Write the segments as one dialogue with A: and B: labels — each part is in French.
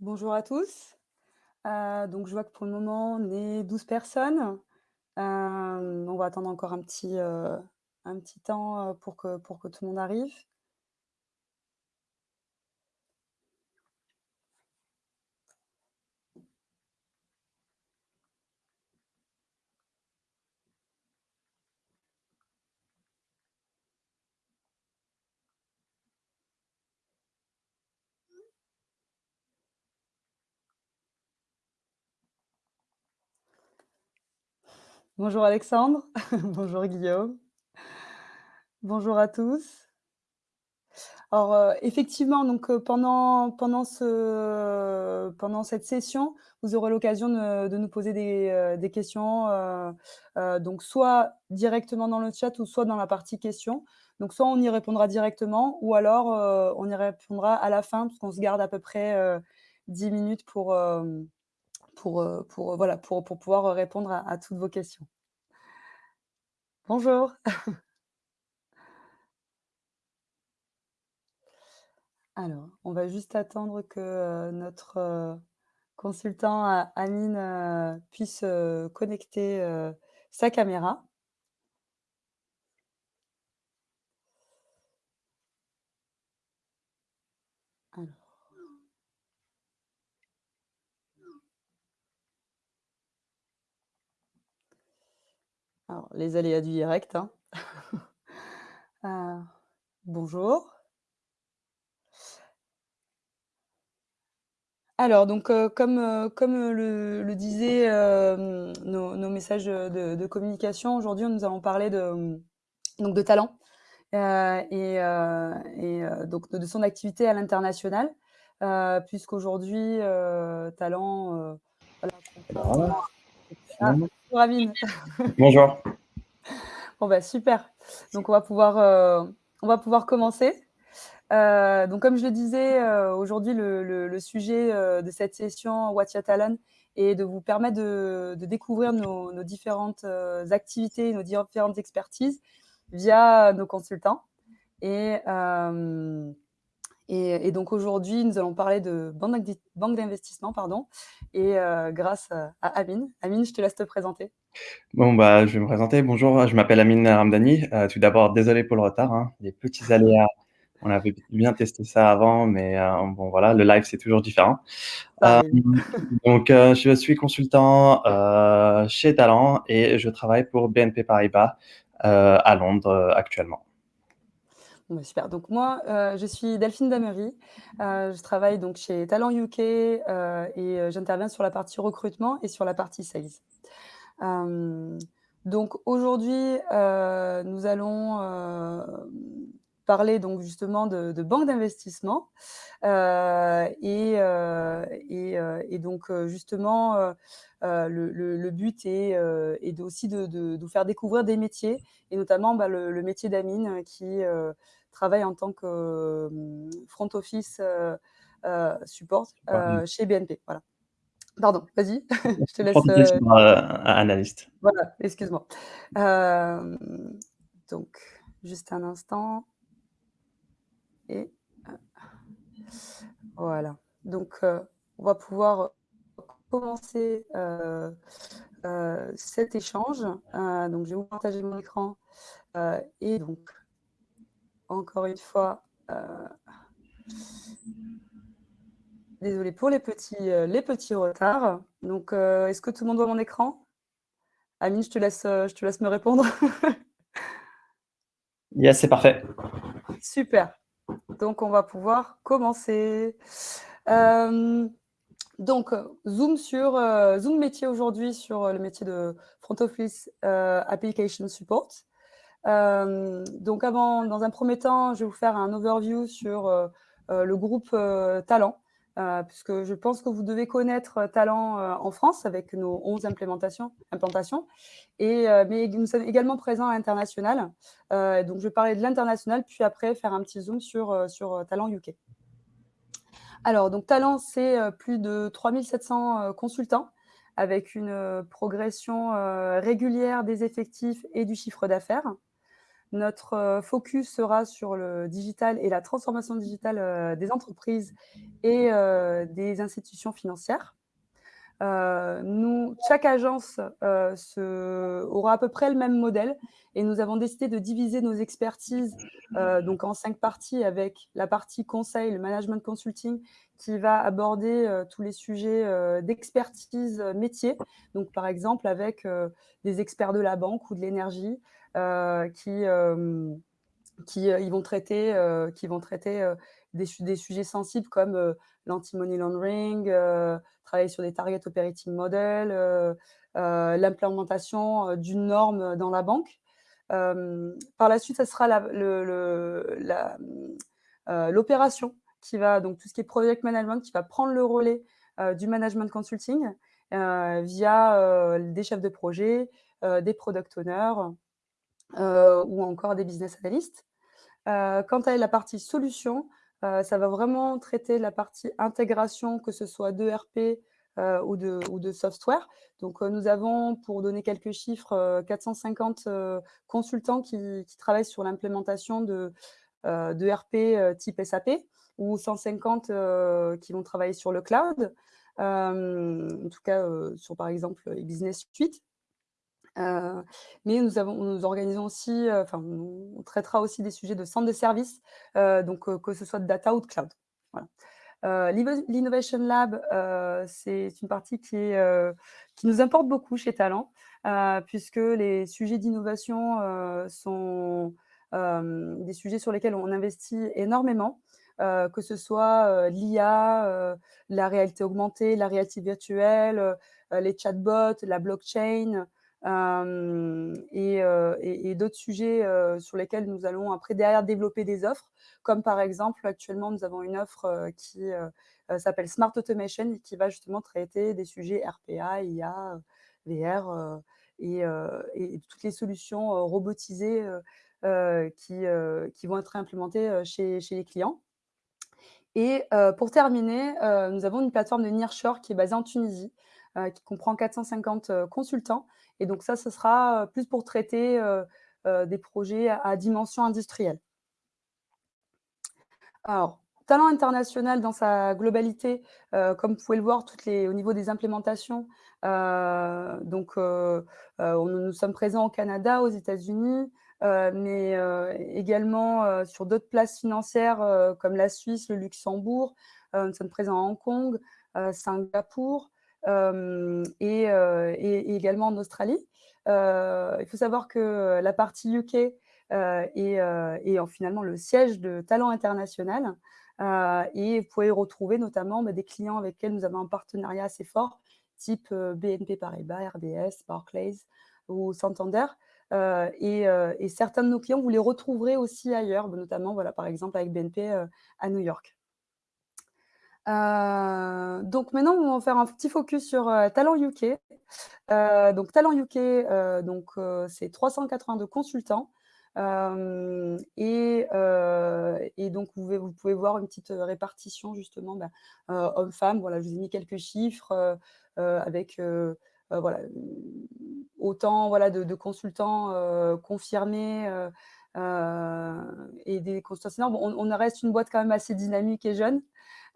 A: Bonjour à tous. Heu, donc je vois que pour le moment, on est 12 personnes. Hem, on va attendre encore un petit, heu, un petit temps, pour pour que tout le monde arrive. Bonjour Alexandre, bonjour Guillaume. Bonjour à tous. Alors, heu, effectivement, donc, heu, pendant pendant ce pendant cette session, vous aurez l'occasion de nous poser des, heu, des questions, donc soit directement dans le chat ou soit dans la partie questions. Donc soit on y répondra directement ou alors, on y répondra à la fin parce qu'on se garde à peu près, heu, 10 minutes pour, pour, pouvoir, répondre à toutes vos questions. Bonjour. Alors, on va juste attendre que, notre, consultant Amine, puisse, connecter, sa caméra. Alors alors les aléas du direct, hein. Heu, bonjour. Alors donc, heu, comme, heu, le le disaient, nos nos messages, de de communication, aujourd'hui, nous allons parler de, donc de talent, et donc de de son activité à l'international, puisqu'aujourd'hui, Talent, voilà, ah. Bonjour Amine.
B: Bonjour.
A: Bon, bah, super. Donc on va pouvoir, heu, on va pouvoir commencer. Heu, donc comme je le disais, heu, aujourd'hui le le le sujet, de cette session What's Your Talent est de vous permettre de de découvrir nos nos différentes, activités, nos différentes expertises via nos consultants et et et donc aujourd'hui, nous allons parler de banque d'investissement, pardon et heu, grâce, à Amine. Amine, je te laisse te présenter.
B: Bon, bah, je vais me présenter. Bonjour, je m'appelle Amine Ramdani. Heu, tout d'abord, désolé pour le retard, hein, les petits aléas. On avait bien testé ça avant, mais heu, bon, voilà, le live, c'est toujours différent. Donc je suis consultant, chez Talent et je travaille pour BNP Paribas, à Londres, actuellement.
A: Bah, super. Donc moi, heu, je suis Delphine Damery. Heu, je travaille donc chez Talent UK, heu et j'interviens sur la partie recrutement et sur la partie sales. Donc aujourd'hui, nous allons, parler donc justement de de banque d'investissement, et donc justement, le but est, aussi de de vous faire découvrir des métiers et notamment, bah, le métier d'Amine qui, heu, travaille en tant que, hem, front office, heu heu, support, heu, chez BNP. Voilà. Pardon, vas-y, je te laisse, heu
B: analyste.
A: voilà, excuse-moi. Donc juste un instant et voilà. Donc on va pouvoir commencer, cet échange. Donc je vais vous partager mon écran, et donc encore une fois, heu désolée pour les petits, heu, les petits retards. Donc heu, est-ce que tout le monde voit mon écran? Amine, je te laisse, heu, je te laisse me répondre.
B: Yes, c'est parfait.
A: Super. Donc on va pouvoir commencer. Donc zoom sur, zoom métier aujourd'hui sur, le métier de front office, application support. Hem, donc avant dans un premier temps, je vais vous faire un overview sur, heu heu, le groupe, Talent, puisque je pense que vous devez connaître Talent, en France avec nos 11 implémentations implantations mais nous sommes également présents à l'international. Donc je vais parler de l'international, puis après faire un petit zoom sur, sur, Talent UK. Alors donc Talent, c'est, plus de 3 700, heu, consultants avec une, progression, régulière des effectifs et du chiffre d'affaires. Notre, heu, focus sera sur le digital et la transformation digitale, heu, des entreprises et heu, des institutions financières. Nous chaque agence, aura à peu près le même modèle et nous avons décidé de diviser nos expertises, donc en 5 parties avec la partie conseil, le management consulting qui va aborder, tous les sujets, d'expertise, métier. Donc par exemple avec, des experts de la banque ou de l'énergie, qui, hem, qui, heu, ils vont traiter, qui vont traiter, des su des sujets sensibles comme, l'anti-money laundering, travailler sur des target operating model, heu heu, l'implémentation, d'une norme, dans la banque. Par la suite, ça sera l'opération qui va donc tout ce qui est project management qui va prendre le relais, du management consulting, via, des chefs de projet, des product owners, ou encore des business analysts. Heu, quant à la partie solution, heu, ça va vraiment traiter la partie intégration, que ce soit d'ERP, ou de ou de software. Donc, nous avons, pour donner quelques chiffres, heu, 450, heu, consultants qui qui travaillent sur l'implémentation de, heu, type SAP ou 150, heu, qui vont travailler sur le cloud. En tout cas, sur par exemple, e-business suite. Heu, mais nous avons organisons aussi, heu, enfin, on traitera aussi des sujets de centre de service, heu, donc heu, que ce soit de data ou de cloud. L'innovation lab, c'est une partie qui nous importe beaucoup chez Talent, puisque les sujets d'innovation, sont, des sujets sur lesquels on investit énormément, que ce soit, l'IA, la réalité augmentée, la réalité virtuelle, les chatbots, la blockchain, Et heu et d'autres sujets, heu, sur lesquels nous allons après derrière développer des offres, comme par exemple actuellement nous avons une offre, qui, s'appelle Smart Automation et qui va justement traiter des sujets RPA, IA, VR, et et toutes les solutions, robotisées, qui, qui vont être implémentées, chez chez les clients. Et pour terminer, nous avons une plateforme de nearshore qui est basée en Tunisie, qui comprend 450, heu, consultants et donc ça, ce sera, plus pour traiter, des projets à dimension industrielle. Alors, talent international dans sa globalité, comme vous pouvez le voir, au niveau des implémentations, donc nous sommes présents au Canada, aux États-Unis, mais également, sur d'autres places financières, comme la Suisse, le Luxembourg. Nous sommes présents à Hong Kong, Singapour, et également en Australie. Il faut savoir que la partie UK et en finalement le siège de Talent International. Et vous pouvez retrouver notamment, bah, des clients avec lesquels nous avons un partenariat assez fort, type, BNP Paribas, RBS, Barclays ou Santander. Et certains de nos clients, vous les retrouverez aussi ailleurs, bah, notamment, voilà, par exemple avec BNP, à New York. Heu, donc maintenant, on va faire un petit focus sur, heu, Talent UK. Heu, donc Talent UK, heu, donc c'est 382 consultants, et donc vous pouvez voir une petite, répartition justement, bah, heu, hommes-femmes. Voilà, je vous ai mis quelques chiffres, avec, voilà, autant voilà de consultants, confirmés, et des consultants. Bon, on on reste une boîte quand même assez dynamique et jeune,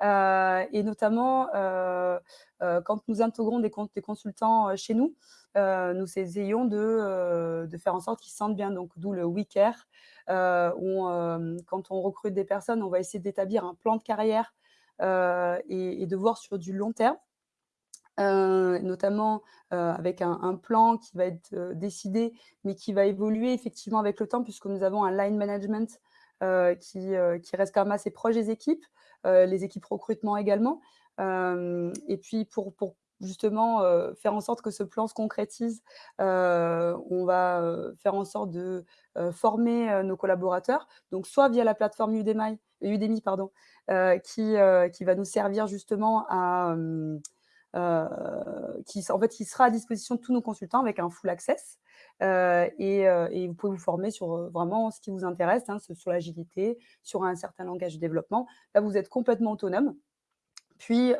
A: et notamment, heu heu, quand nous intégrons des cons des consultants, chez nous, nous essayons de, faire en sorte qu'ils se sentent bien, donc d'où le We Care, quand on recrute des personnes, on va essayer d'établir un plan de carrière, et de voir sur du long terme. Notamment, avec un plan qui va être, décidé, mais qui va évoluer effectivement avec le temps puisque nous avons un line management, qui, reste quand même assez proche des équipes, les équipes recrutement également. Hem et puis pour pour justement, heu, faire en sorte que ce plan se concrétise, on va, faire en sorte de, former, nos collaborateurs. Donc soit via la plateforme Udemy Udemy pardon, qui, qui va nous servir justement à, qui en fait, qui sera à disposition de tous nos consultants avec un full access, heu et heu et vous pouvez vous former sur, heu, vraiment ce qui vous intéresse, hein, sur l'agilité, sur un certain langage de développement. Là, vous êtes complètement autonome. Puis,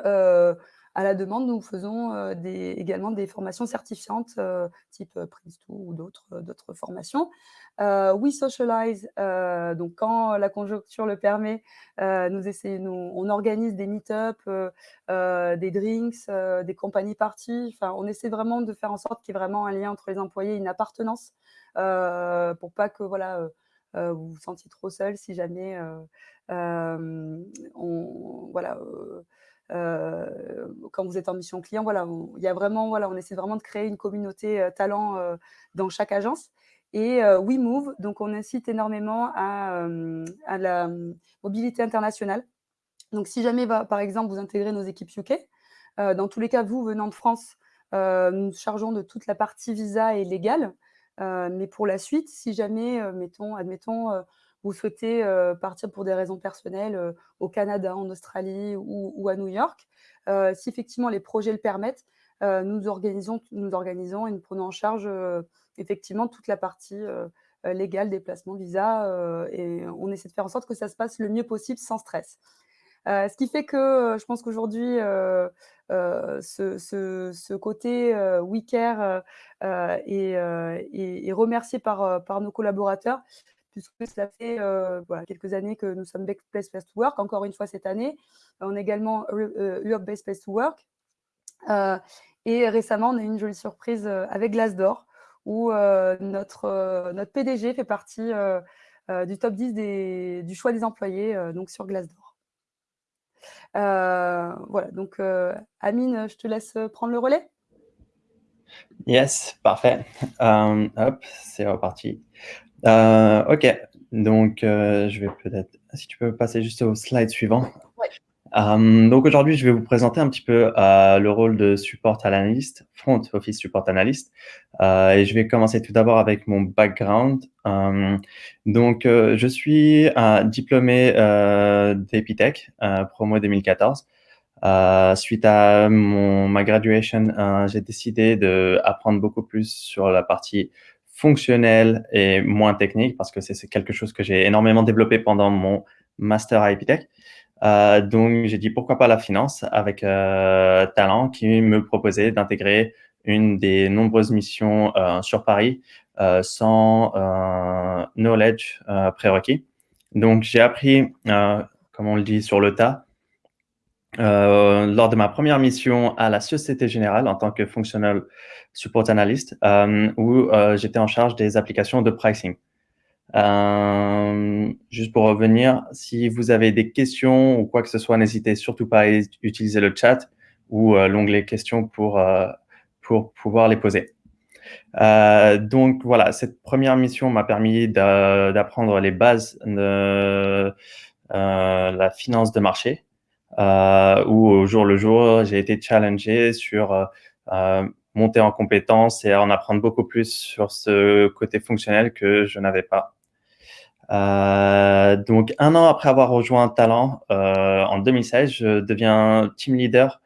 A: à la demande, nous faisons des, également des formations certifiantes type Prince2 ou d'autres formations. We Socialize, donc quand la conjoncture le permet, nous essayons, on organise des meet-up, des drinks, des compagnies parties. Enfin, on essaie vraiment de faire en sorte qu'il y ait vraiment un lien entre les employés, une appartenance, pour pas que voilà vous vous sentiez trop seul si jamais on voilà quand vous êtes en mission client, voilà, il y a vraiment, voilà, on essaie vraiment de créer une communauté talent dans chaque agence. Et WeMove, donc on incite énormément à, la mobilité internationale. Donc si jamais, par exemple, vous intégrez nos équipes UK, dans tous les cas, vous venant de France, nous nous chargeons de toute la partie visa et légale. mais pour la suite, si jamais, mettons, admettons, vous souhaitez partir pour des raisons personnelles au Canada, en Australie ou, à New York, si effectivement les projets le permettent, nous, organisons, nous organisons et nous prenons en charge effectivement toute la partie légale, déplacement, visa, et on essaie de faire en sorte que ça se passe le mieux possible sans stress. ce qui fait que je pense qu'aujourd'hui, ce, côté WeCare est, est, remercié par nos collaborateurs puisque ça fait voilà, quelques années que nous sommes Best Place to Work, encore une fois cette année. On est également Europe Best Place to Work. et récemment, on a eu une jolie surprise avec Glassdoor, où notre, notre PDG fait partie du top 10 des, du choix des employés donc sur Glassdoor. voilà, donc Amine, je te laisse prendre le relais.
B: Yes, parfait. hop, c'est reparti. Euh, ok, donc euh, je vais peut-être, si tu peux passer juste au slide suivant. Euh, donc aujourd'hui, je vais vous présenter un petit peu le rôle de support analyst, front office support analyst. et je vais commencer tout d'abord avec mon background. donc, je suis un diplômé d'Epitech, promo 2014. suite à mon, ma graduation, j'ai décidé d'apprendre beaucoup plus sur la partie fonctionnel et moins technique parce que c'est quelque chose que j'ai énormément développé pendant mon master à Epitech. Euh, donc, j'ai dit pourquoi pas la finance avec euh, Talent qui me proposait d'intégrer une des nombreuses missions euh, sur Paris euh, sans knowledge prérequis. Donc, j'ai appris, comme on le dit, sur le tas euh, lors de ma première mission à la Société Générale en tant que Functional Support Analyst, euh, où euh, j'étais en charge des applications de pricing. Euh, juste pour revenir, si vous avez des questions ou quoi que ce soit, n'hésitez surtout pas à utiliser le chat ou l'onglet questions pour, pour pouvoir les poser. donc voilà, cette première mission m'a permis d'apprendre les bases de la finance de marché, euh, où au jour le jour, j'ai été challengé sur euh, euh, monter en compétences et en apprendre beaucoup plus sur ce côté fonctionnel que je n'avais pas. Euh, donc, un an après avoir rejoint Talent, euh, en 2016, je deviens team leader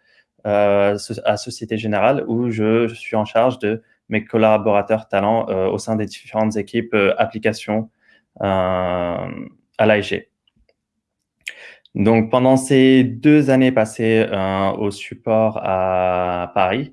B: euh, à Société Générale où je, suis en charge de mes collaborateurs talent au sein des différentes équipes applications à l'AIG. Donc, pendant ces deux années passées euh, au support à Paris,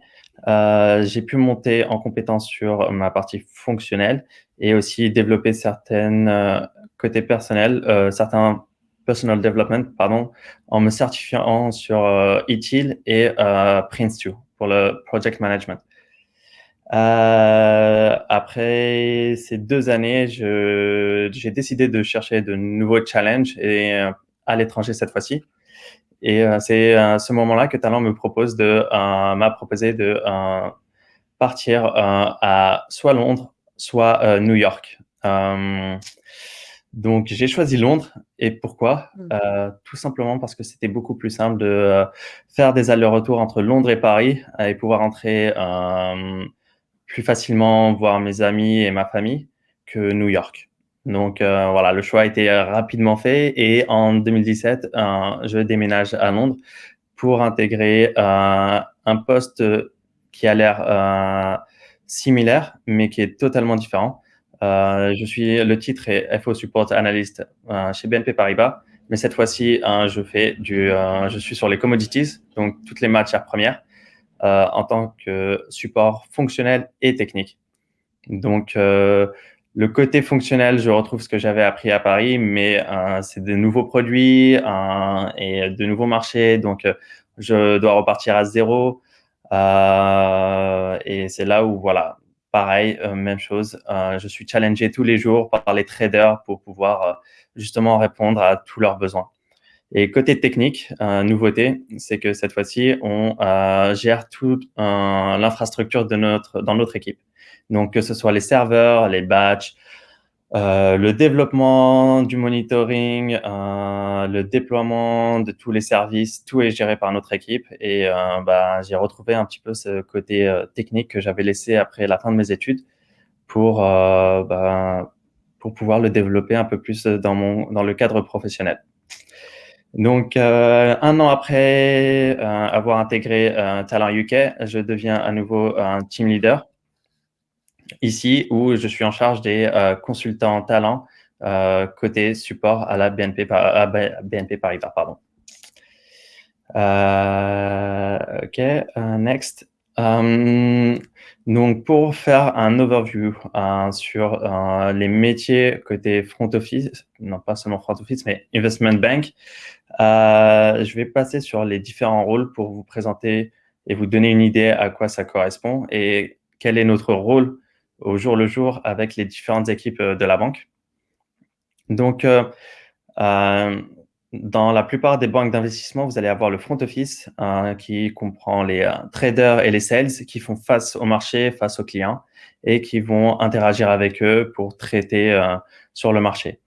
B: euh, j'ai pu monter en compétence sur ma partie fonctionnelle et aussi développer certaines euh, côtés personnels, euh, certains personal development, pardon, en me certifiant sur euh, ETIL et euh, Prince2 pour le project management. Euh, après ces deux années, j'ai décidé de chercher de nouveaux challenges et à l'étranger cette fois-ci. Et euh, c'est à ce moment-là que Talent me propose de euh, m'a proposé de euh, partir à soit Londres, soit New York. donc j'ai choisi Londres et pourquoi? Mmh. Tout simplement parce que c'était beaucoup plus simple de faire des allers-retours entre Londres et Paris et pouvoir entrer plus facilement voir mes amis et ma famille que New York. Donc euh, voilà, le choix a été euh, rapidement fait et en 2017, euh, je déménage à Londres pour intégrer euh, un poste qui a l'air euh, similaire mais qui est totalement différent. je suis le titre est FO Support Analyst chez BNP Paribas mais cette fois-ci, je fais du, je suis sur les commodities, donc toutes les matières premières, en tant que support fonctionnel et technique. Donc, le côté fonctionnel, je retrouve ce que j'avais appris à Paris, mais c'est de nouveaux produits et de nouveaux marchés. Donc, je dois repartir à zéro. et c'est là où, voilà, pareil, euh, même chose. Euh, je suis challengé tous les jours par les traders pour pouvoir euh, justement répondre à tous leurs besoins. Et côté technique, nouveauté, c'est que cette fois-ci, on gère toute l'infrastructure de notre, dans notre équipe. Donc, que ce soit les serveurs, les batchs, euh, le développement du monitoring, euh, le déploiement de tous les services, tout est géré par notre équipe. Et euh, bah, j'ai retrouvé un petit peu ce côté technique que j'avais laissé après la fin de mes études pour, bah, pour pouvoir le développer un peu plus dans, mon, dans le cadre professionnel. Donc, un an après avoir intégré Talent UK, je deviens à nouveau un team leader ici où je suis en charge des euh, consultants talents euh, côté support à la BNP, BNP Paribas. Pardon. Euh, ok, next. donc, pour faire un overview sur les métiers côté front office, non pas seulement front office, mais investment bank, je vais passer sur les différents rôles pour vous présenter et vous donner une idée à quoi ça correspond et quel est notre rôle au jour le jour avec les différentes équipes euh, de la banque. Donc, euh, euh, dans la plupart des banques d'investissement, vous allez avoir le front office qui comprend les traders et les sales qui font face au marché, face aux clients et qui vont interagir avec eux pour traiter sur le marché.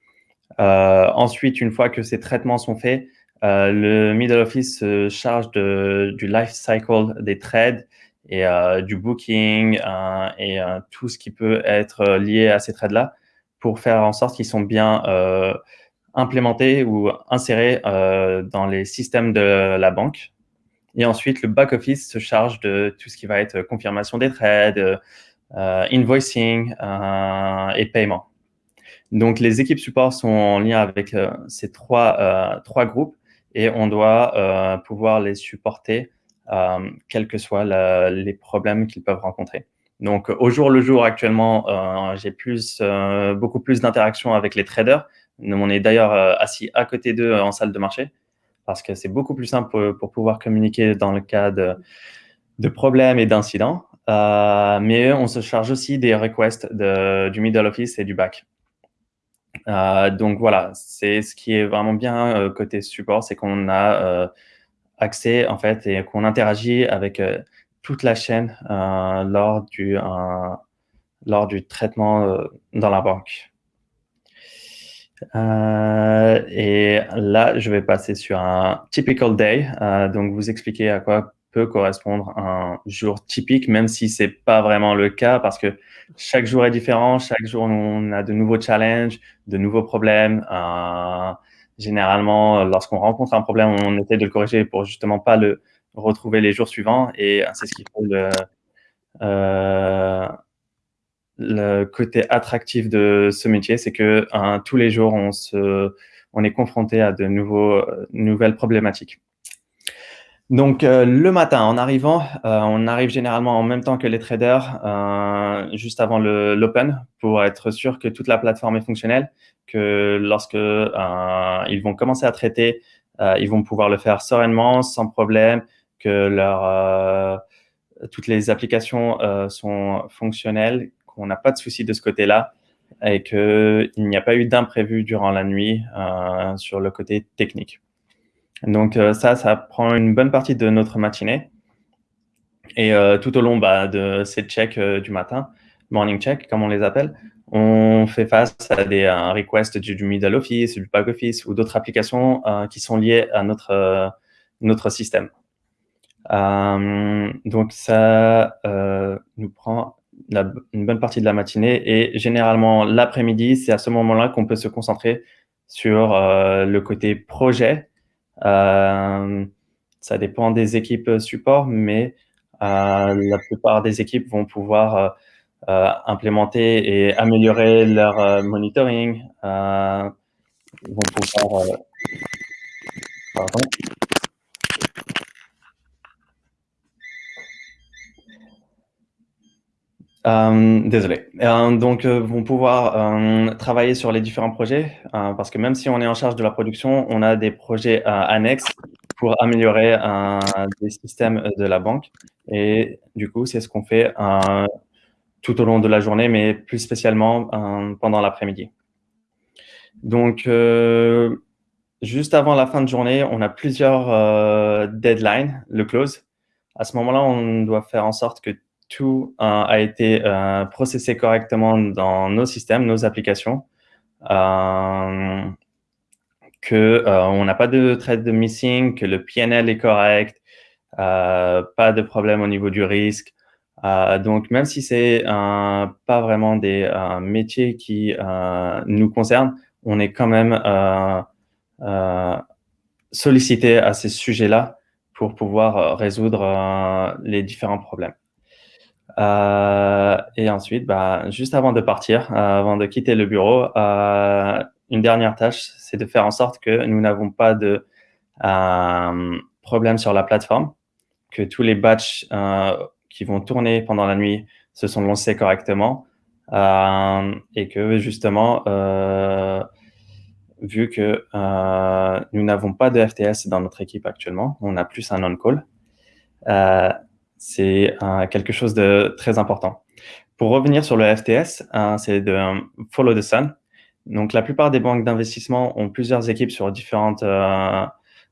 B: ensuite, une fois que ces traitements sont faits, le middle office se charge de, du life cycle des trades et euh, du booking euh, et euh, tout ce qui peut être lié à ces trades-là pour faire en sorte qu'ils sont bien implémentés ou insérés dans les systèmes de la banque. Et ensuite, le back-office se charge de tout ce qui va être confirmation des trades, invoicing et paiement. Donc, les équipes support sont en lien avec ces trois, trois groupes et on doit pouvoir les supporter quels que soient les problèmes qu'ils peuvent rencontrer. Donc, au jour le jour, actuellement, euh, j'ai plus, euh, beaucoup plus d'interactions avec les traders. On est d'ailleurs assis à côté d'eux en salle de marché parce que c'est beaucoup plus simple pour, pouvoir communiquer dans le cas de, problèmes et d'incidents. mais on se charge aussi des requests du middle office et du back. donc voilà, c'est ce qui est vraiment bien côté support, c'est qu'on a accès en fait et qu'on interagit avec euh, toute la chaîne euh, lors, du, lors du traitement euh, dans la banque. et là, je vais passer sur un typical day, donc vous expliquer à quoi peut correspondre un jour typique, même si c'est pas vraiment le cas, parce que chaque jour est différent, chaque jour on a de nouveaux challenges, de nouveaux problèmes. Euh, généralement, lorsqu'on rencontre un problème, on essaie de le corriger pour justement pas le retrouver les jours suivants. Et c'est ce qui fait le, euh, le côté attractif de ce métier, c'est que tous les jours, on, se, on est confronté à de nouveaux, nouvelles problématiques. Donc, euh, le matin, en arrivant, euh, on arrive généralement en même temps que les traders, euh, juste avant l'open, pour être sûr que toute la plateforme est fonctionnelle, que lorsque ils vont commencer à traiter, ils vont pouvoir le faire sereinement, sans problème, que toutes les applications sont fonctionnelles, qu'on n'a pas de souci de ce côté-là, et qu'il n'y a pas eu d'imprévu durant la nuit sur le côté technique. Donc euh, ça, ça prend une bonne partie de notre matinée. Et euh, tout au long bah, de ces checks euh, du matin, morning check, comme on les appelle, on fait face à des requests du, middle office, du back office ou d'autres applications qui sont liées à notre, notre système. donc ça nous prend une bonne partie de la matinée et généralement l'après-midi, c'est à ce moment-là qu'on peut se concentrer sur le côté projet ça dépend des équipes support, mais euh, la plupart des équipes vont pouvoir euh, implémenter et améliorer leur monitoring, vont pouvoir Pardon. Euh, désolé. Euh, donc, euh, vont pouvoir euh, travailler sur les différents projets parce que même si on est en charge de la production, on a des projets annexes pour améliorer des systèmes de la banque. Et du coup, c'est ce qu'on fait tout au long de la journée, mais plus spécialement pendant l'après-midi. Donc, juste avant la fin de journée, on a plusieurs deadlines, le close. À ce moment-là, on doit faire en sorte que tout a été euh, processé correctement dans nos systèmes, nos applications, euh, euh, on n'a pas de trade de missing, que le PNL est correct, pas de problème au niveau du risque. donc, même si c'est pas vraiment des métiers qui nous concernent, on est quand même sollicité à ces sujets-là pour pouvoir résoudre les différents problèmes. Euh, et ensuite, bah, juste avant de partir, euh, avant de quitter le bureau, euh, une dernière tâche, c'est de faire en sorte que nous n'avons pas de problème sur la plateforme, que tous les batchs qui vont tourner pendant la nuit se sont lancés correctement et que justement, vu que nous n'avons pas de FTS dans notre équipe actuellement, on a plus un on-call, c'est euh, quelque chose de très important. Pour revenir sur le FTS, euh, c'est de euh, follow the sun. Donc, la plupart des banques d'investissement ont plusieurs équipes sur différentes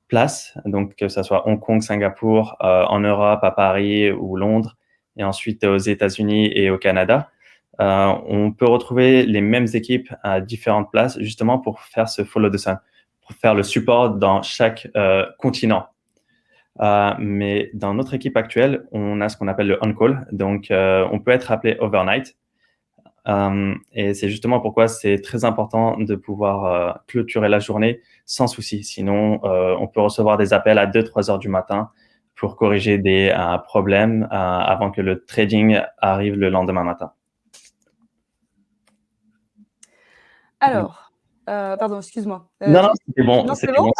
B: places, donc que ce soit Hong Kong, Singapour, en Europe, à Paris ou Londres, et ensuite aux États-Unis et au Canada. on peut retrouver les mêmes équipes à différentes places, justement pour faire ce follow the sun, pour faire le support dans chaque continent. Euh, mais dans notre équipe actuelle, on a ce qu'on appelle le on-call. Donc, euh, on peut être appelé overnight. Euh, et c'est justement pourquoi c'est très important de pouvoir clôturer la journée sans souci. Sinon, on peut recevoir des appels à 2-3 heures du matin pour corriger des problèmes avant que le trading arrive le lendemain matin.
A: Alors, euh, pardon, excuse-moi.
B: Euh, non, non, c'était bon.
A: Non, c'est bon.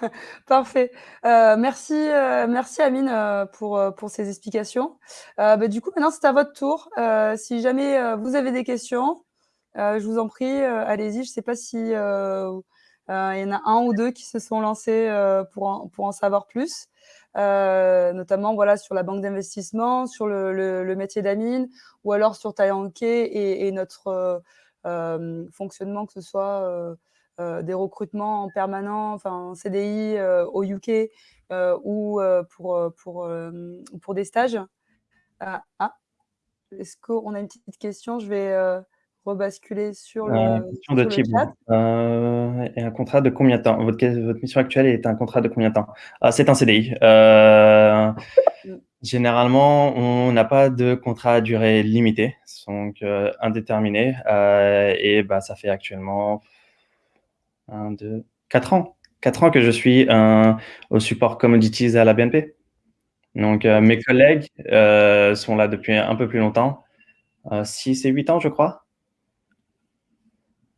A: Parfait. Euh, merci, merci Amine pour, pour ces explications. Bah, du coup, maintenant, c'est à votre tour. si jamais vous avez des questions, je vous en prie, allez-y. Je ne sais pas si il y en a un ou deux qui se sont lancés pour, en, pour en savoir plus. notamment voilà sur la banque d'investissement, sur le, le, métier d'Amine, ou alors sur Tayanke et, et notre fonctionnement, que ce soit euh, euh, des recrutements en permanent, enfin en CDI au UK ou pour, pour, pour des stages. ah, est-ce qu'on a une petite question? Je vais rebasculer sur le,
B: question de type, euh, et un contrat de combien de temps? Votre, votre, mission actuelle est un contrat de combien de temps? Ah, C'est un CDI. Euh, mm. Généralement, on n'a pas de contrat à durée limitée, donc euh, indéterminé. Euh, et bah, ça fait actuellement 1, 2, 4 ans. 4 ans que je suis euh, au support commodities à la BNP. Donc, euh, mes collègues euh, sont là depuis un peu plus longtemps, 6 et 8 ans, je crois.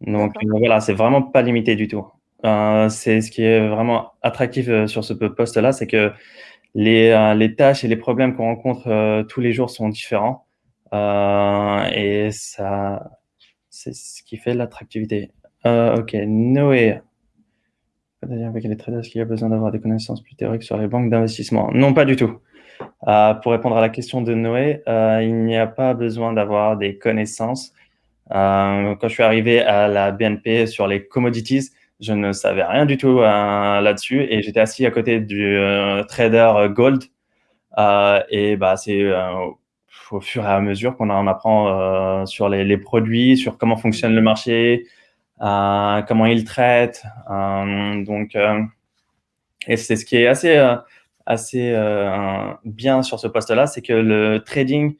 B: Donc, voilà, c'est vraiment pas limité du tout. c'est ce qui est vraiment attractif sur ce poste-là, c'est que les, euh, les tâches et les problèmes qu'on rencontre euh, tous les jours sont différents. Euh, et ça, c'est ce qui fait l'attractivité. ok, Noé. Avec les traders, qu'il y a besoin d'avoir des connaissances plus théoriques sur les banques d'investissement? Non, pas du tout. Pour répondre à la question de Noé, il n'y a pas besoin d'avoir des connaissances. Quand je suis arrivé à la BNP sur les commodities, je ne savais rien du tout euh, là-dessus et j'étais assis à côté du euh, trader euh, gold. et bah, c'est au fur et à mesure qu'on en apprend sur les, les, produits, sur comment fonctionne le marché, comment il traite. donc, et c'est ce qui est assez, assez bien sur ce poste-là, c'est que le trading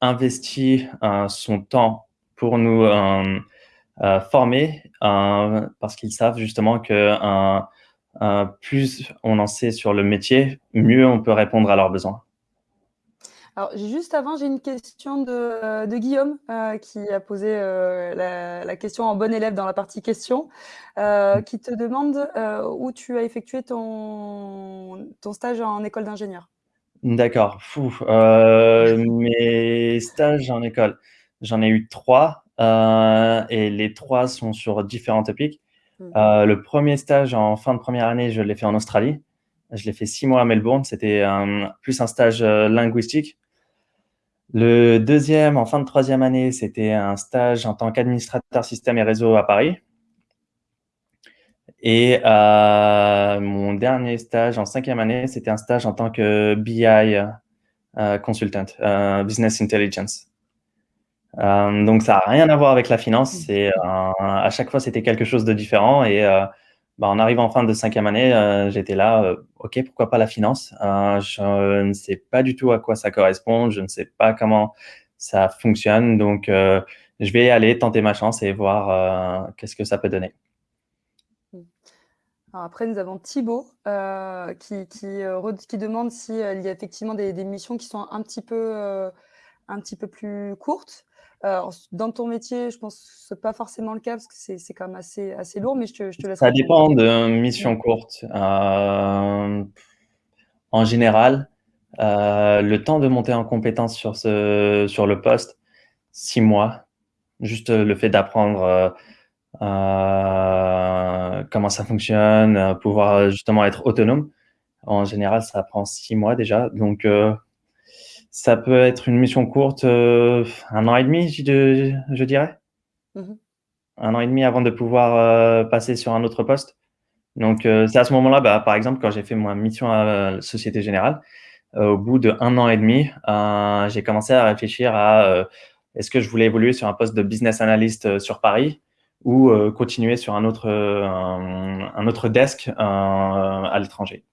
B: investit son temps pour nous euh, formés euh, parce qu'ils savent justement que euh, plus on en sait sur le métier, mieux on peut répondre à leurs besoins.
A: Alors juste avant, j'ai une question de de Guillaume, qui a posé, la la question en bon élève dans la partie questions, heu, qui te demande, où tu as effectué ton ton stage en école d'ingénieur?
B: D'accord, mes stages en école, j'en ai eu 3, heu et les 3 sont sur différents topics.
A: Mmh.
B: Heu, le 1er stage en fin de 1re année, je l'ai fait en Australie. Je l'ai fait 6 mois à Melbourne, c'était plus un stage, heu, linguistique. Le 2e en fin de 3e année, c'était un stage en tant qu'administrateur système et réseau à Paris. Et mon dernier stage en 5e année, c'était un stage en tant que BI, consultant, business intelligence. Hem, donc ça a rien à voir avec la finance, c'est un à chaque fois, c'était quelque chose de différent et heu, bah, en arrivant en fin de 5e année, j'étais là, «OK, pourquoi pas la finance?» je ne sais pas du tout à quoi ça correspond, je ne sais pas comment ça fonctionne, donc je vais aller tenter ma chance et voir, qu'est-ce que ça peut donner.
A: Alors après, nous avons Thibaut, qui demande si, heu, il y a effectivement des des missions qui sont un petit peu, heu, un petit peu plus courtes. S dans ton métier, je pense que c'est pas forcément le cas parce que c'est quand même assez assez lourd, mais je te je te laisse
B: Ça dépend de missions courtes. Hem, en général, heu, le temps de monter en compétence sur ce sur le poste, 6 mois. Juste, le fait d'apprendre, comment ça fonctionne, pouvoir, justement être autonome. En général, ça prend 6 mois déjà, donc ça peut être une mission courte, heu, 1 an et demi, je de je dirais.
A: Mmh mh.
B: 1 an et demi avant de pouvoir, heu, passer sur un autre poste. Donc heu, c'est à ce moment-là, bah, par exemple, quand j'ai fait ma mission à Société Générale, au bout d'1 an et demi, j'ai commencé à réfléchir à, est-ce que je voulais évoluer sur un poste de business analyst, sur Paris ou continuer sur un autre, un un autre desk, à l'étranger.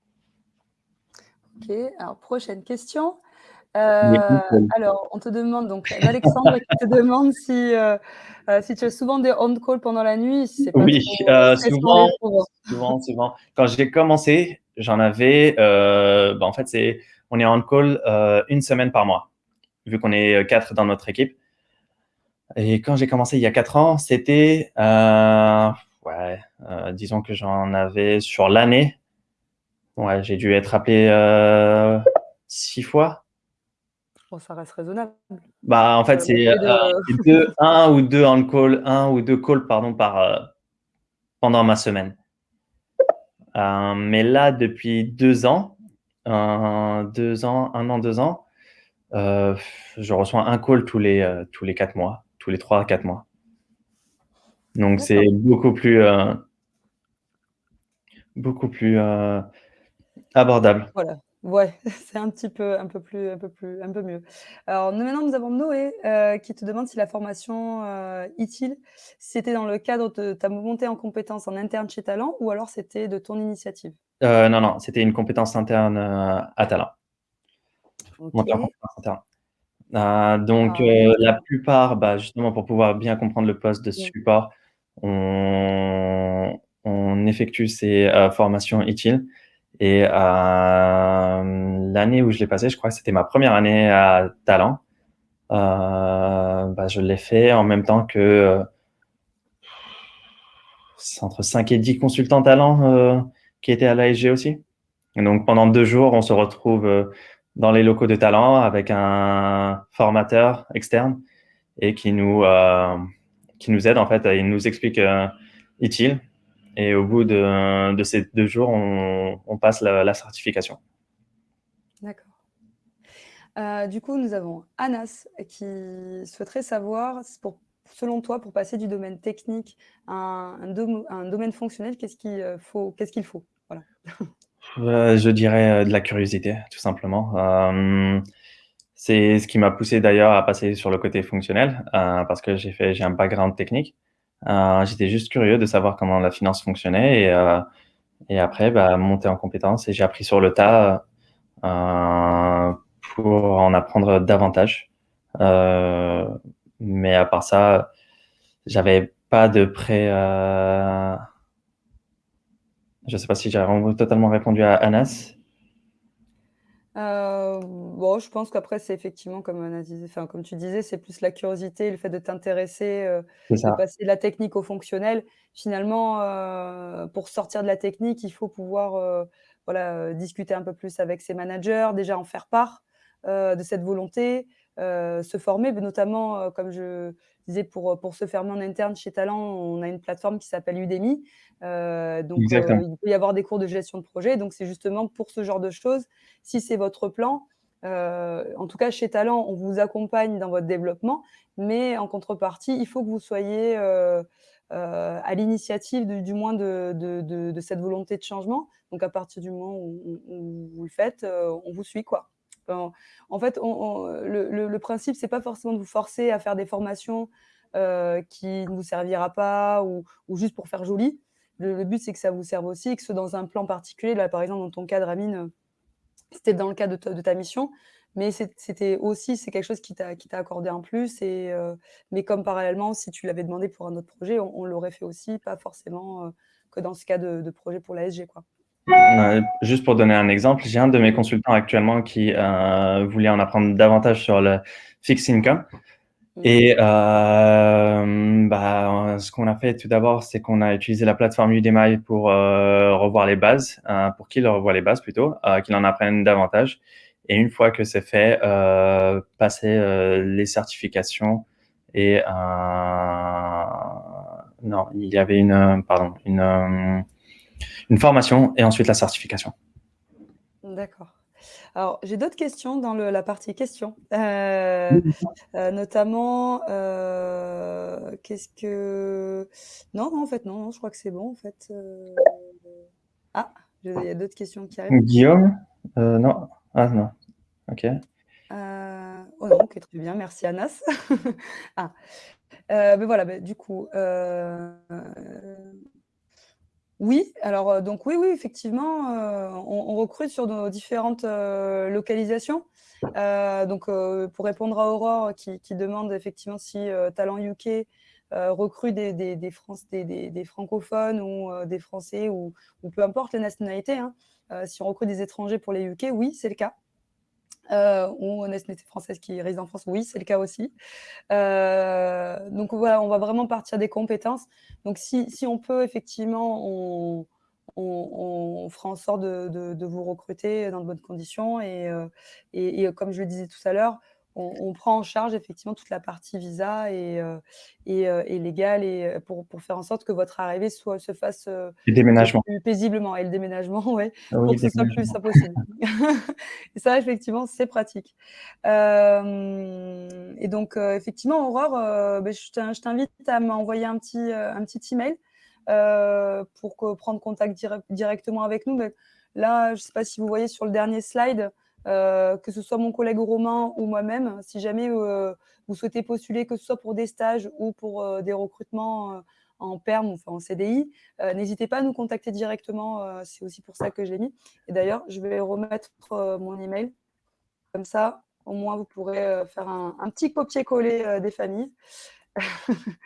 A: OK, alors prochaine question.
B: Conseils.
A: alors on te demande donc d'Alexandre qui te demande si, heu heu, si tu as souvent des on call pendant la nuit, si pas
B: Oui,
A: trop stressant
B: souvent, souvent, souvent. Quand j'ai commencé, j'en avais, bah, en fait, c'est on est on call, heu, 1 semaine par mois, vu qu'on est, 4 dans notre équipe. Et quand j'ai commencé il y a 4 ans, c'était, ouais, disons que j'en avais sur l'année, ouais, j'ai dû être appelé, 6 fois.
A: Bon, ça reste raisonnable.
B: Bah, en fait,
A: le
B: c'est,
A: de
B: 2, 1 ou 2 on call, 1 ou 2 calls, pardon, par, heu, pendant ma semaine. Mais là, depuis 2 ans, heu, 2 ans, 1 an, 2 ans, je reçois 1 call tous les, tous les 4 mois, tous les 3-4 mois. Donc c'est beaucoup plus, beaucoup plus, abordable.
A: Voilà, ouais, c'est un petit peu un peu plus un peu plus un peu mieux. Alors nous maintenant, nous avons Noé, heu, qui te demande si la formation, heu, ITIL, c'était dans le cadre de ta montée en compétences en interne chez Talent ou alors c'était de ton initiative?
B: Heu, non, non, c'était une compétence interne, heu, à Talent. Interne. Heu, donc
A: nous
B: la plupart, bah, justement pour pouvoir bien comprendre le poste de support, on on effectue ces, formations ITIL et hem, l'année où je l'ai passé, je crois que c'était ma 1re année à Talent, heu, bah, je l'ai fait en même temps que, c'est entre 5 et 10 consultants Talent, qui étaient à l'ASG aussi. Donc pendant 2 jours, on se retrouve, dans les locaux de Talent avec un formateur externe et qui nous, heu, qui nous aide en fait, il nous explique, heu, ITIL et au bout de de ces 2 jours, on on passe la la certification.
A: D'accord. Heu, du coup, nous avons Anas qui souhaiterait savoir pour selon toi, pour passer du domaine technique à un domaine fonctionnel, qu'est-ce qu'il, heu, faut qu'est-ce qu'il faut? Voilà.
B: Heu, je dirais, de la curiosité, tout simplement. C'est ce qui m'a poussé d'ailleurs à passer sur le côté fonctionnel, parce que j'ai fait j'ai un background technique. Heu, j'étais juste curieux de savoir comment la finance fonctionnait et et après, bah, monter en compétence et j'ai appris sur le tas, heu, pour en apprendre davantage. Mais à part ça, j'avais pas de pré heu je sais pas si j'ai totalement répondu à Anas.
A: Heu, bon, je pense qu'après, c'est effectivement comme on a disait enfin, comme tu disais, c'est plus la curiosité, le fait de t'intéresser,
B: C'est
A: de passer de la technique au fonctionnel. Finalement, heu, pour sortir de la technique, il faut pouvoir, heu, voilà, discuter un peu plus avec ses managers, déjà en faire part, de cette volonté, se former, notamment, comme je disais pour, pour se former en interne chez Talent, on a une plateforme qui s'appelle Udemy, donc il peut y avoir des cours de gestion de projet, donc c'est justement pour ce genre de choses, si c'est votre plan, heu, en tout cas chez Talent, on vous accompagne dans votre développement, mais en contrepartie, il faut que vous soyez, heu heu, à l'initiative du moins de cette volonté de changement. Donc à partir du moment où vous le faites, on vous suit, quoi. En fait, le le le principe, c'est pas forcément de vous forcer à faire des formations, qui ne vous servira pas ou juste pour faire joli. Le but, c'est que ça vous serve aussi que ce dans un plan particulier. Là, par exemple, dans ton cadre, Amine, c'était dans le cadre de ta mission, mais c'ét c'était aussi c'est quelque chose qui t'a accordé un plus et heu, mais comme parallèlement, si tu l'avais demandé pour un autre projet, on l'aurait fait aussi, pas forcément, heu, que dans ce cas de projet pour l'ASG.
B: Ouais, juste pour donner un exemple, j'ai un de mes consultants actuellement qui, heu, voulait en apprendre davantage sur le fixed income. Et hem, bah, ce qu'on a fait tout d'abord, c'est qu'on a utilisé la plateforme Udemy pour, heu, revoir les bases, heu, pour qu'il revoie les bases plutôt, heu, qu'il en apprenne davantage et une fois que c'est fait, heu, passer, heu, les certifications et non, il y avait une, pardon, une, une formation et ensuite la certification.
A: D'accord. Alors, j'ai d'autres questions dans le la partie questions, heu heu, notamment, heu, qu'est-ce que non, non, en fait, non, non, je crois que c'est bon, en fait, ah! Il y a d'autres questions qui arrivent.
B: Guillaume? Non. Ah non. OK.
A: Oh non, OK, très bien, merci Anas. Ah, heu, beh, voilà, beh, du coup, oui, alors, heu, donc oui, oui, effectivement, heu, on recrute sur nos différentes, heu, localisations. Donc, pour répondre à Aurore qui demande effectivement si, Talent UK, recrute des des des franc des des des francophones ou, des Français ou peu importe les nationalités, hein. Si on recrute des étrangers pour les UK, oui, c'est le cas. Heu, ou nationalité française qui réside en France, oui, c'est le cas aussi. Heu, donc voilà, on va vraiment partir des compétences. Donc si si on peut effectivement, on on fera en sorte de de vous recruter dans de bonnes conditions et et et comme je le disais tout à l'heure, on on prend en charge effectivement toute la partie visa et heu et heu et légale et heu, pour pour faire en sorte que votre arrivée soit se fasse, plus paisiblement et le déménagement, ouais, pour
B: Oui,
A: que ce soit plus
B: déménagement.
A: simple possible. Et ça, effectivement, c'est pratique. Et donc effectivement, Aurore, beh, je t'in je t'invite à m'envoyer un petit, un petit email, pour prendre contact direc directement avec nous. Beh, là, je sais pas si vous voyez sur le dernier slide, heu, que ce soit mon collègue Romain ou moi-même, si jamais, heu, vous souhaitez postuler, que ce soit pour des stages ou pour, heu, des recrutements, en perm, enfin en CDI, n'hésitez pas à nous contacter directement, c'est aussi pour ça que je l'ai mis et d'ailleurs, je vais remettre, mon email. Comme ça, au moins, vous pourrez, faire un petit copier-coller, des familles.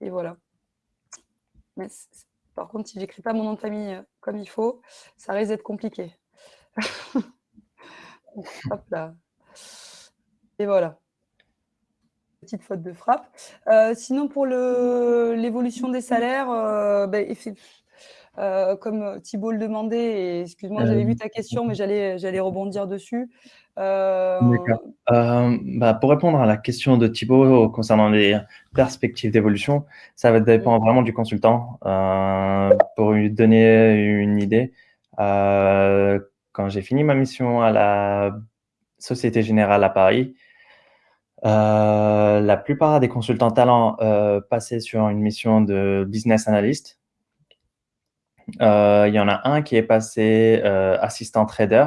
A: Et voilà. Par contre, si j'écris pas mon nom de famille, comme il faut, ça risque d'être compliqué. Hop là. Et voilà. Petite faute de frappe. Heu, sinon pour l'évolution des salaires, heu, heu, comme Thibault le demandait et excuse-moi, j'avais vu ta question, mais j'allais rebondir dessus.
B: Hem, bah, pour répondre à la question de Thibault concernant les perspectives d'évolution, ça va dépendre vraiment du consultant. Pour lui donner une idée, quand j'ai fini ma mission à la Société Générale à Paris, la plupart des consultants talents, passaient sur une mission de business analyst. Heu, il y en a un qui est passé, heu, assistant trader.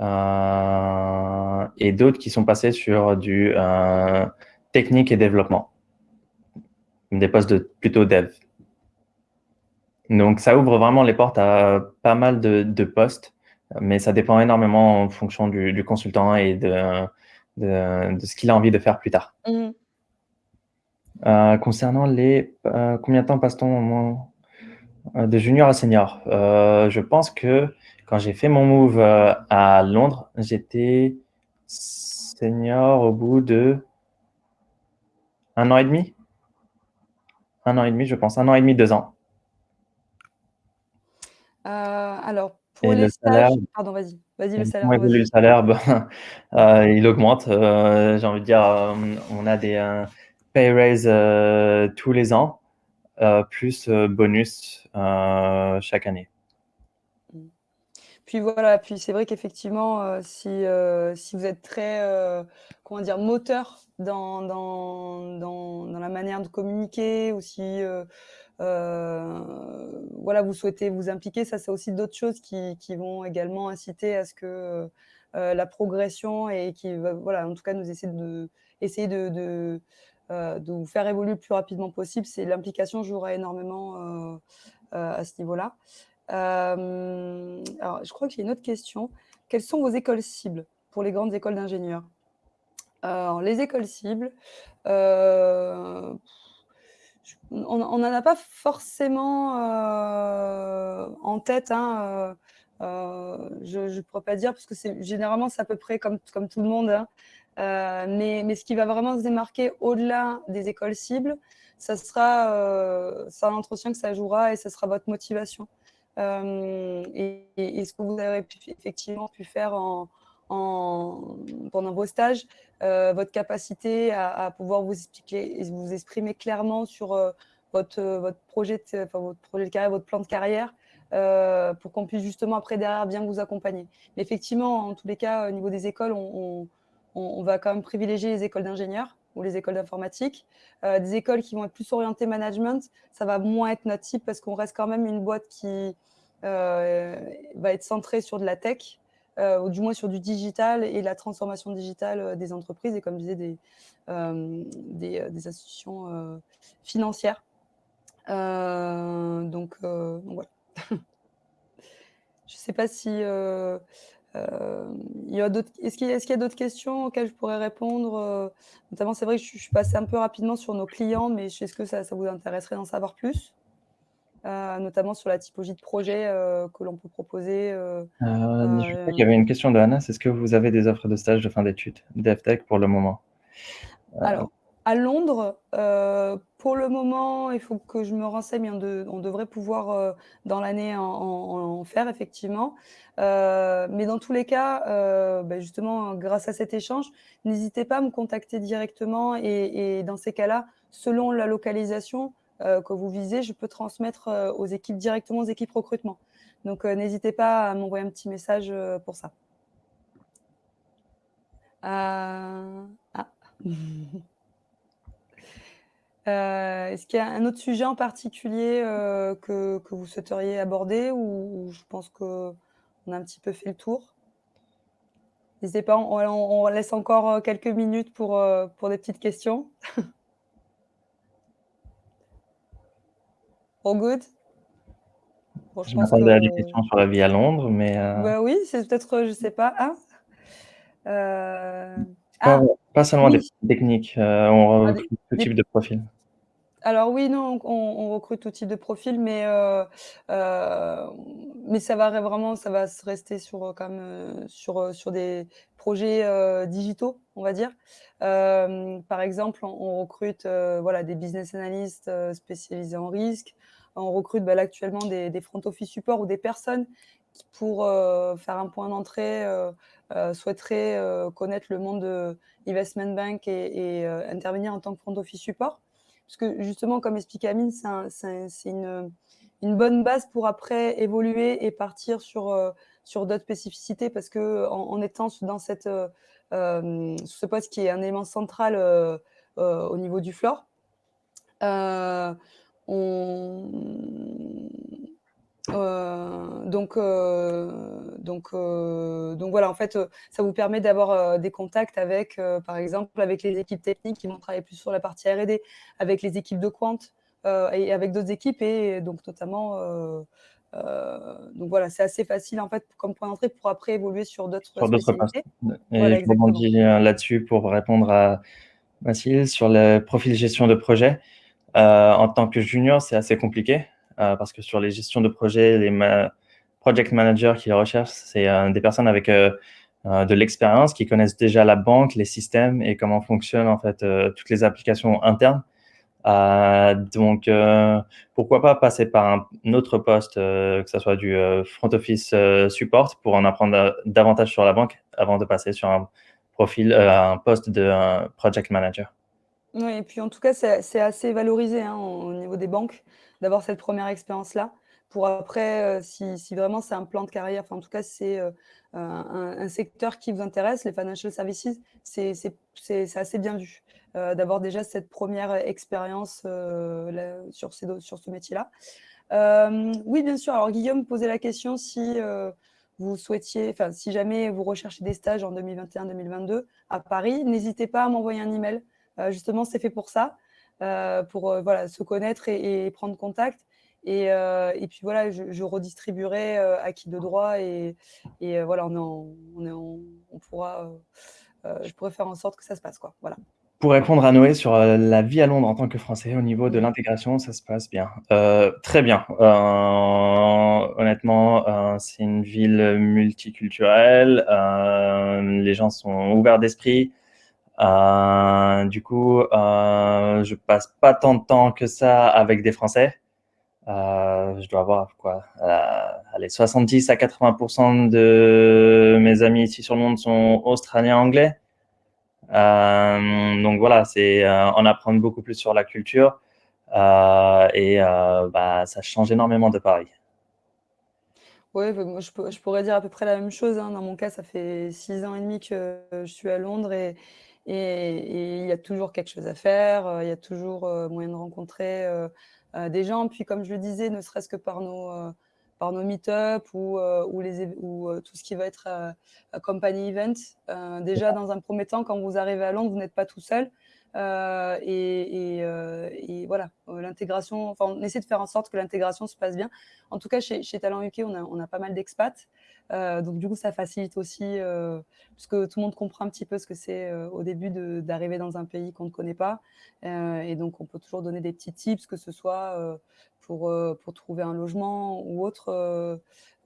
B: Heu et d'autres qui sont passés sur du, technique et développement. Des postes de plutôt dev. Donc ça ouvre vraiment les portes à pas mal de de postes, mais ça dépend énormément en fonction du du consultant et de de de ce qu'il a envie de faire plus tard.
A: Mmh.
B: Heu, concernant les, combien de temps passe-t-on De junior à senior, heu, je pense que quand j'ai fait mon move, heu, à Londres, j'étais senior au bout de 1 an et demi? 1 an et demi, je pense, 1 an et demi, 2 ans.
A: Alors pour
B: Et
A: les
B: le salaire
A: stages pardon, vas-y, vas-y le salaire,
B: le salaire? Ben, il augmente, j'ai envie de dire, on a des, pay raise, tous les ans, plus, heu, bonus, heu, chaque année.
A: Mmh. Puis voilà, puis c'est vrai qu'effectivement, si, si vous êtes très, comment dire? Moteur dans dans dans la manière de communiquer ou si, voilà, vous souhaitez vous impliquer, ça c'est aussi d'autres choses qui qui vont également inciter à ce que, la progression et qui voilà, en tout cas nous essayer de essayer de de vous faire évoluer le plus rapidement possible. C'est l'implication jouera énormément, heu heu, à ce niveau-là. Alors je crois que j'ai une autre question. Quelles sont vos écoles cibles pour les grandes écoles d'ingénieurs? Alors les écoles cibles, on n'en a pas forcément, en tête, hein, je je pourrais pas dire parce que généralement c'est à peu près comme tout le monde, hein, heu, mais ce qui va vraiment se démarquer au-delà des écoles cibles, ça sera, à l'entretien que ça jouera et ça sera votre motivation. Hem et ce que vous avez effectivement pu faire en en pendant vos stages, votre capacité à pouvoir vous expliquer et vous exprimer clairement sur, votre, projet votre projet de carrière, votre plan de carrière, heu, pour qu'on puisse justement après derrière bien vous accompagner. Mais effectivement, en tous les cas, au niveau des écoles, on va quand même privilégier les écoles d'ingénieurs ou les écoles d'informatique. Heu, des écoles qui vont être plus orientées management, ça va moins être notre cible parce qu'on reste quand même une boîte qui, heu, va être centrée sur de la tech, ou du moins sur du digital et la transformation digitale, des entreprises et comme je disais des, institutions, financières. Donc voilà. Je sais pas si, heu, hem, il y a d'autres est-ce qu'il y a y d'autres questions auxquelles je pourrais répondre, heu? Notamment, c'est vrai que je suis je suis passée un peu rapidement sur nos clients, mais est-ce que ça ça vous intéresserait d'en savoir plus? Notamment sur la typologie de projet, que l'on peut proposer,
B: je crois qu'il y avait une question de Anas. Est-ce que vous avez des offres de stage de fin d'études, DevTech pour le moment?
A: Alors, à Londres, heu, pour le moment, il faut que je me renseigne, on de on devrait pouvoir, heu, dans l'année en faire effectivement. Heu, mais dans tous les cas, bah, justement grâce à cet échange, n'hésitez pas à me contacter directement et et dans ces cas-là, selon la localisation, que vous visez, je peux transmettre, aux équipes directement aux équipes recrutement. Donc n'hésitez pas à m'envoyer un petit message, pour ça. Ah. Heu, est-ce qu'il y a un autre sujet en particulier, heu, que que vous souhaiteriez aborder ou ou je pense qu'on a un petit peu fait le tour? N'hésitez pas, on laisse encore, heu, quelques minutes pour, pour des petites questions. All good? Bon, je
B: Je
A: pense que
B: m'attendais à des questions sur la vie à Londres, mais
A: bah, oui, c'est peut-être, je sais pas.
B: Pas
A: ah!
B: Pas seulement des techniques, heu, on
A: Ah
B: recrute tout type de profil.
A: Alors oui, non, on on recrute tout type de profil, mais heu heu, mais ça va vraiment ça va se rester sur, quand même, sur, sur des projets, digitaux, on va dire. Par exemple, on on recrute, voilà, des business analysts, spécialisés en risque. On recrute, là, actuellement des des front office support ou des personnes pour, faire un point d'entrée, heu, souhaiteraient, heu, connaître le monde de investment bank et heu, intervenir en tant que front office support. Parce que justement, comme expliquait Amine, c'est un c'est c'est une, bonne base pour après évoluer et partir sur, sur d'autres spécificités parce qu'en en étant dans cette, ce poste qui est un élément central, au niveau du floor, on heu, donc heu donc heu, donc voilà, en fait, ça vous permet d'avoir, des contacts avec, par exemple, avec les équipes techniques qui vont travailler plus sur la partie R&D, avec les équipes de quant, et avec d'autres équipes et donc notamment, donc voilà, c'est assez facile, en fait, comme point d'entrée pour après évoluer sur d'autres spécialités.
B: et
A: Voilà,
B: je rebondis, là-dessus pour répondre à Mathilde sur le profil gestion de projet. En tant que junior, c'est assez compliqué. Parce que sur les gestions de projets, les project managers qui recherchent, c'est des personnes avec de l'expérience, qui connaissent déjà la banque, les systèmes et comment fonctionnent en fait toutes les applications internes. Euh, donc, euh, pourquoi pas passer par un autre poste, euh, que ce soit du front office support, pour en apprendre davantage sur la banque avant de passer sur un profil, un poste de project manager.
A: Oui, et puis en tout cas, c'est assez valorisé hein, au niveau des banques d'avoir cette première expérience-là. Pour après, si, si, vraiment c'est un plan de carrière, enfin en tout cas, c'est un, un, secteur qui vous intéresse, les financial services, c'est assez bien vu. Euh, d'avoir déjà cette première expérience euh, sur, sur ce métier-là. Euh, oui, bien sûr. Alors, Guillaume posait la question si vous souhaitiez, si jamais vous recherchez des stages en 2021-2022 à Paris, n'hésitez pas à m'envoyer un email. justement, c'est fait pour ça, pour voilà, se connaître et, prendre contact. Et, et, puis voilà, je, redistribuerai à qui de droit et, et voilà, on, on, on pourra, je pourrais faire en sorte que ça se passe. Quoi. Voilà.
B: Pour répondre à Noé sur euh, la vie à Londres en tant que Français, au niveau de l'intégration, ça se passe bien. Euh, très bien. Euh, honnêtement, c'est une ville multiculturelle. les gens sont ouverts d'esprit. Du coup, je passe pas tant de temps que ça avec des Français. je dois avoir quoi allez, 70 à 80% de mes amis ici sur le monde sont australiens anglais. Euh, donc voilà, c'est en euh, apprendre beaucoup plus sur la culture euh, et bah, ça change énormément de Paris.
A: Oui, bah, je, pourrais dire à peu près la même chose. Hein. Dans mon cas, ça fait six ans et demi que je suis à Londres et, et, il y a toujours quelque chose à faire. Il y a toujours moyen de rencontrer des gens. Puis, comme je le disais, ne serait-ce que par nos, par nos meet-up ou, euh, ou, les, ou euh, tout ce qui va être euh, company event. déjà, dans un premier temps, quand vous arrivez à Londres, vous n'êtes pas tout seul. Et, et, voilà, l'intégration, enfin, on essaie de faire en sorte que l'intégration se passe bien. En tout cas, chez, chez Talent UK, on a, on a pas mal d'expats. donc du coup, ça facilite aussi, parce que tout le monde comprend un petit peu ce que c'est au début d'arriver dans un pays qu'on ne connaît pas. et donc, on peut toujours donner des petits tips, que ce soit pour, euh, pour trouver un logement ou autre. Euh,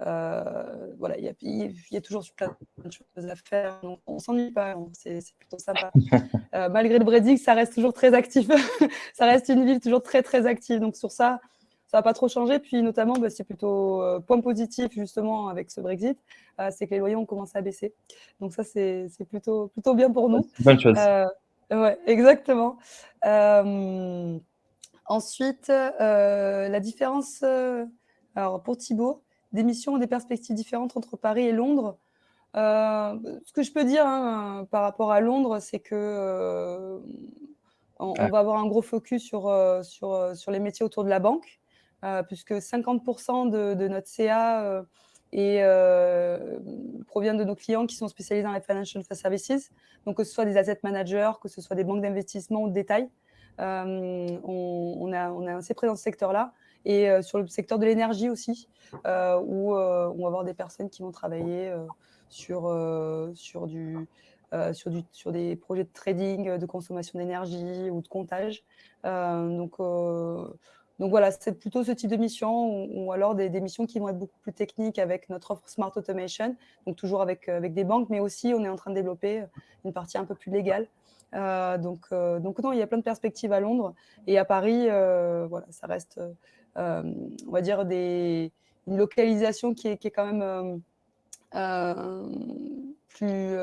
A: euh, voilà, il y a, y a, toujours plein de choses à faire. Donc, on s'ennuie pas, c'est plutôt sympa. malgré le Brexit, ça reste toujours très actif. ça reste une ville toujours très, très active. Donc, sur ça, ça va pas trop changer. Puis, notamment, bah, c'est plutôt point positif, justement, avec ce Brexit, c'est que les loyers ont commencé à baisser. Donc, ça, c'est plutôt, plutôt bien pour nous.
B: Bonne chose.
A: ouais, exactement. Ensuite, euh, la différence, euh, alors pour Thibaut, des missions et des perspectives différentes entre Paris et Londres. Euh, ce que je peux dire hein, par rapport à Londres, c'est que on, va avoir un gros focus sur, sur, sur les métiers autour de la banque, puisque 50% de, de, notre CA et provient de nos clients qui sont spécialisés dans les financial services, donc que ce soit des asset managers, que ce soit des banques d'investissement ou de détail. Euh, on, a, on assez présent dans ce secteur-là. Et euh, sur le secteur de l'énergie aussi, euh, où on va avoir des personnes qui vont travailler sur, sur, du, sur, du, sur des projets de trading, de consommation d'énergie ou de comptage. donc, donc voilà, c'est plutôt ce type de mission ou, alors des, missions qui vont être beaucoup plus techniques avec notre offre Smart Automation, donc toujours avec, avec des banques, mais aussi on est en train de développer une partie un peu plus légale euh, donc, euh, donc non, il y a plein de perspectives à Londres et à Paris, euh, voilà, ça reste, on va dire, des, une localisation qui est, qui est quand même plus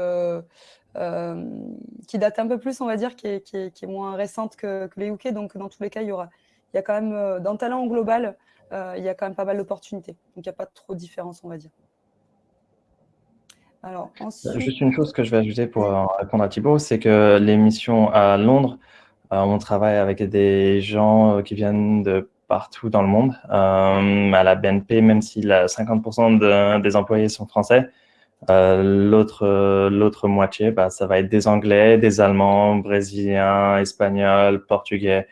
A: qui date un peu plus, on va dire, qui est, qui est, qui est moins récente que, que, les UK. Donc, dans tous les cas, il y aura, il y a quand même, dans le talent global, il y a quand même pas mal d'opportunités. Donc, il n'y a pas trop de différence, on va dire.
B: Alors, Juste une chose que je vais ajouter pour euh, répondre à Thibault, c'est que les missions à Londres, euh, on travaille avec des gens euh, qui viennent de partout dans le monde. à la BNP, même si 50% des employés sont français, l'autre moitié, bah, ça va être des Anglais, des Allemands, Brésiliens, Espagnols, Portugais.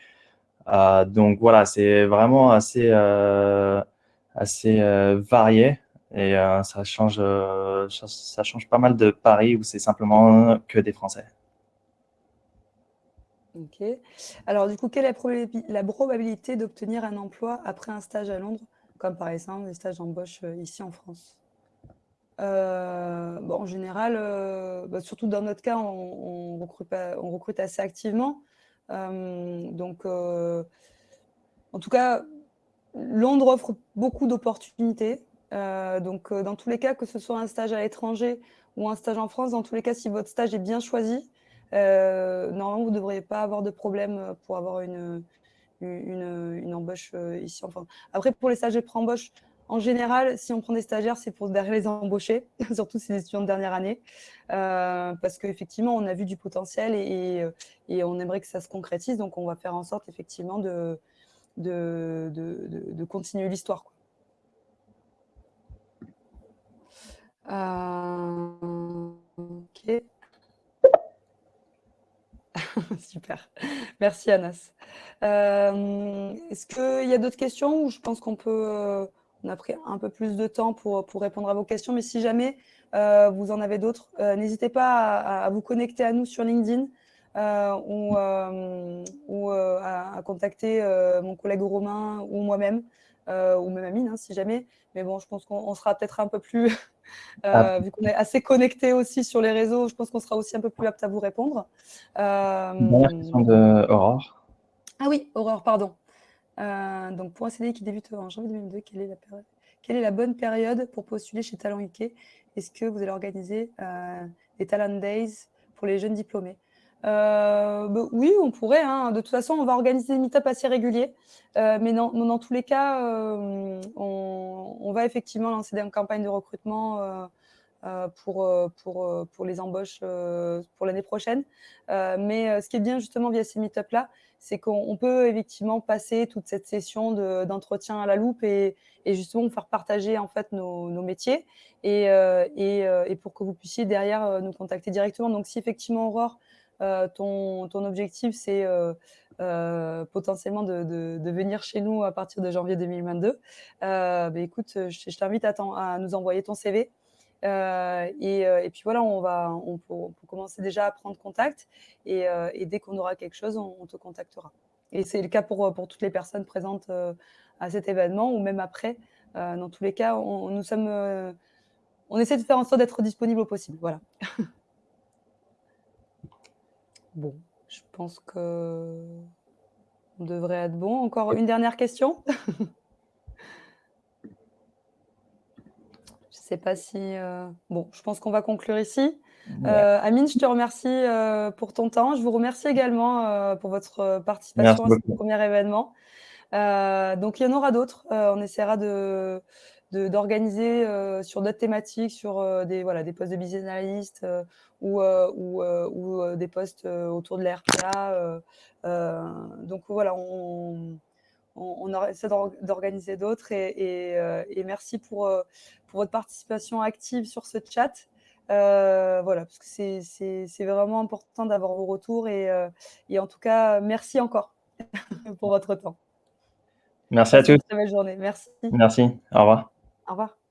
B: donc voilà, c'est vraiment assez, varié. Et euh, ça, change, euh, ça, change pas mal de Paris où c'est simplement que des Français.
A: OK. Alors du coup, quelle est la probabilité d'obtenir un emploi après un stage à Londres, comme par exemple des stages d'embauche, ici en France? Heu, bah, en général, heu, bah, surtout dans notre cas, on recrute assez activement. Hem, donc en tout cas, Londres offre beaucoup d'opportunités. Donc dans tous les cas, que ce soit un stage à l'étranger ou un stage en France, dans tous les cas, si votre stage est bien choisi, normalement, vous ne devriez pas avoir de problème, pour avoir une, embauche, ici en France. Après, pour les stages de pré-embauche, en général, si on prend des stagiaires, c'est pour derrière les embaucher, surtout si c'est des étudiants de dernière année. Euh, parce qu'effectivement, on a vu du potentiel et, et, on aimerait que ça se concrétise. Donc, on va faire en sorte, effectivement, de, continuer l'histoire. Euh, ok. Super. Merci, Anas. Euh, Est-ce qu'il y a d'autres questions ou je pense qu'on peut... On a pris un peu plus de temps pour, pour répondre à vos questions, mais si jamais euh, vous en avez d'autres, euh, n'hésitez pas à, à, vous connecter à nous sur LinkedIn euh, ou, ou à, à, contacter mon collègue Romain ou moi-même, ou même Amine, hein, si jamais. Mais bon, je pense qu'on sera peut-être un peu plus Euh, vu qu'on est assez connecté aussi sur les réseaux, je pense qu'on sera aussi un peu plus apte à vous répondre.
B: Dernière question de Aurore.
A: Ah oui, Aurore, pardon. Euh, donc pour un CDI qui débute en janvier 2022, quelle est la, bonne période pour postuler chez Talent UK Est-ce que vous allez organiser euh, des Talent Days pour les jeunes diplômés? Euh, bah, oui, on pourrait. Hein. De toute façon, on va organiser des meet-up assez réguliers. Mais non, dans tous les cas, on, va effectivement lancer des campagnes de recrutement pour, pour, pour les embauches pour l'année prochaine. mais ce qui est bien justement via ces meet-up-là, c'est qu'on peut effectivement passer toute cette session d'entretien à la loupe et, justement faire partager en fait nos, métiers et, et, et, pour que vous puissiez derrière nous contacter directement. Donc si effectivement Aurore, euh, ton, objectif, c'est euh, euh, potentiellement de, venir chez nous à partir de janvier 2022, bah, écoute, je, t'invite à, nous envoyer ton CV. Euh, et, et, puis voilà, on va, on peut, commencer déjà à prendre contact et, euh, dès qu'on aura quelque chose, on, te contactera. Et c'est le cas pour, pour toutes les personnes présentes euh, à cet événement ou même après. dans tous les cas, on, nous sommes, on essaie de faire en sorte d'être disponible au possible. Voilà. Bon, je pense que on devrait être bon. Encore une dernière question Je ne sais pas si... Euh... Bon, je pense qu'on va conclure ici. Ouais. Euh, Amine, je te remercie euh, pour ton temps. Je vous remercie également euh, pour votre participation Merci à ce premier événement. Donc, il y en aura d'autres. on essaiera de d'organiser sur d'autres thématiques, sur des, voilà, des postes de business analyst ou, ou, ou des postes autour de l'RPA. donc voilà, on, on, on essaie d'organiser d'autres et, et, et, merci pour, pour votre participation active sur ce chat. Euh, voilà, parce que c'est vraiment important d'avoir vos retours et, euh, et, en tout cas, merci encore pour votre temps.
B: Merci à tous.
A: Très belle journée. Merci.
B: Merci. Au revoir.
A: Au revoir.